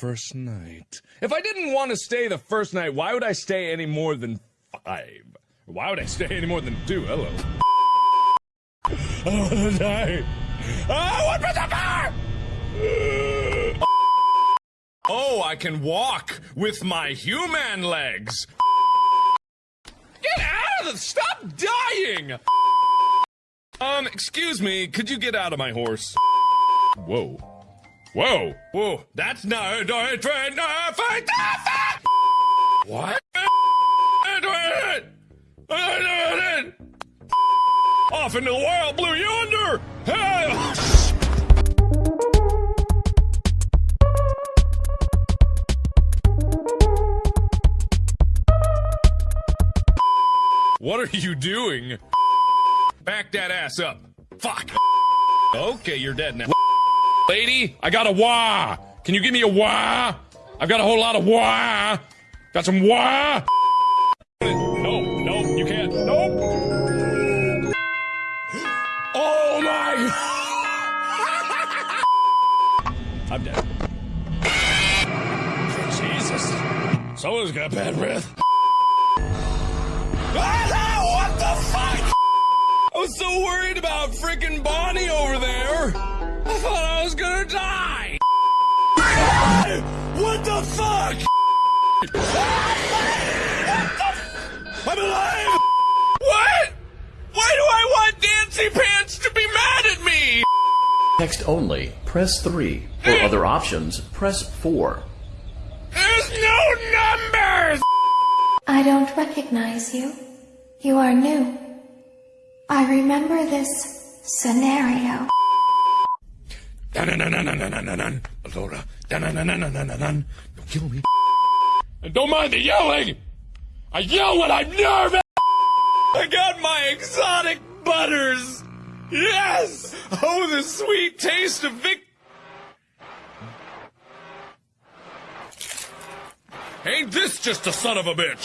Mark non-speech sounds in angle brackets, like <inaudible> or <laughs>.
First night. If I didn't want to stay the first night, why would I stay any more than five? Why would I stay any more than two? Hello. I want to die. Ah, what was the fire? Oh, I can walk with my human legs. Get out of the. Stop dying! Um, excuse me, could you get out of my horse? Whoa. Whoa! Whoa! That's not What? Off into the wild blue yonder! Hey! What are you doing? Back that ass up. Fuck. Okay, you're dead now. Lady, I got a wah. Can you give me a wah? I've got a whole lot of wah. Got some wah. No, no, you can't. Nope. Oh my. <laughs> I'm dead. Jesus. Someone's got bad breath. <laughs> What the fuck? I was so worried about freaking Bonnie over there. I thought I was gonna die. What the fuck? I'm alive. What? Why do I want Dancy Pants to be mad at me? Text only, press 3. For other options, press 4. There's no numbers. I don't recognize you. You are new. I remember this scenario. Don't kill me. And don't mind the yelling. I yell when I'm nervous. I got my exotic butters. Yes. Oh, the sweet taste of Vic. Ain't this just a son of a bitch?